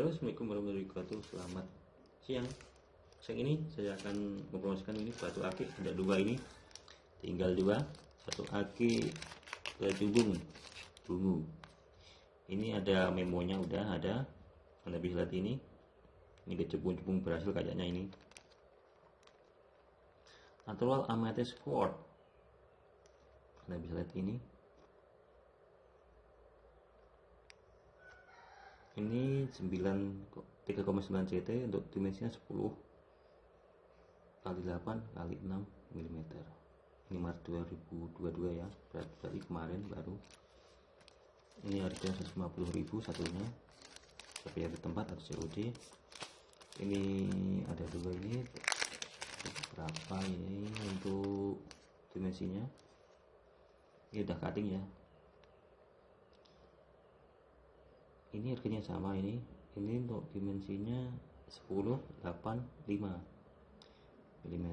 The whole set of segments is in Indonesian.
Halo Assalamualaikum warahmatullahi wabarakatuh. Selamat siang. Siang ini saya akan mempromosikan ini batu akik Ada dua ini. Tinggal dua Satu akik kecubung bungu. Ini ada memonya udah ada. Anda bisa lihat ini Ini kecubung-cubung berhasil kayaknya ini. Natural Amethyst Quartz. Anda bisa lihat ini ini 9 3,9 CT untuk dimensinya 10 kali 8 kali 6 mm ini Maret 2022 ya. Berarti kemarin baru ini harga 150.000 satunya. Tapi ada tempat atau COD ini ada dua ini. Berapa ini untuk dimensinya ini udah cutting ya ini harganya sama ini. Ini untuk dimensinya 10 8 5 mm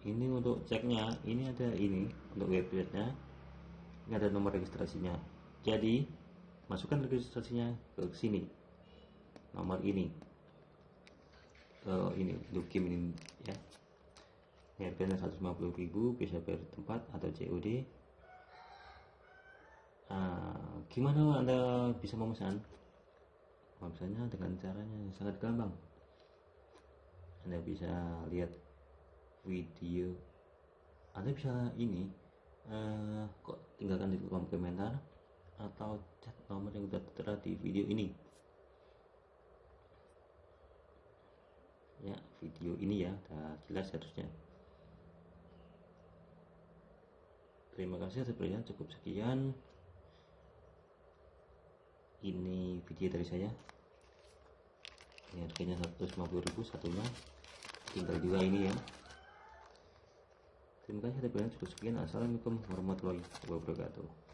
ini untuk ceknya ini ada ini untuk websitenya ini ada nomor registrasinya. Jadi masukkan registrasinya ke sini. Nomor ini. Ke ini untuk game ini ya. Harganya 150.000 bisa bayar tempat atau COD gimana Anda bisa memesan? Memesannya dengan caranya sangat gampang. Anda bisa lihat video. Anda bisa ini uh, kok tinggalkan di kolom komentar atau chat nomor yang sudah tertera di video ini. Ya, video ini ya, sudah jelas harusnya. Terima kasih perhatian cukup sekian ini video dari saya. Ini harganya 150.000 satunya. Tinggal dua ini ya. Terima kasih atas cukup sekian. Assalamualaikum warahmatullahi wabarakatuh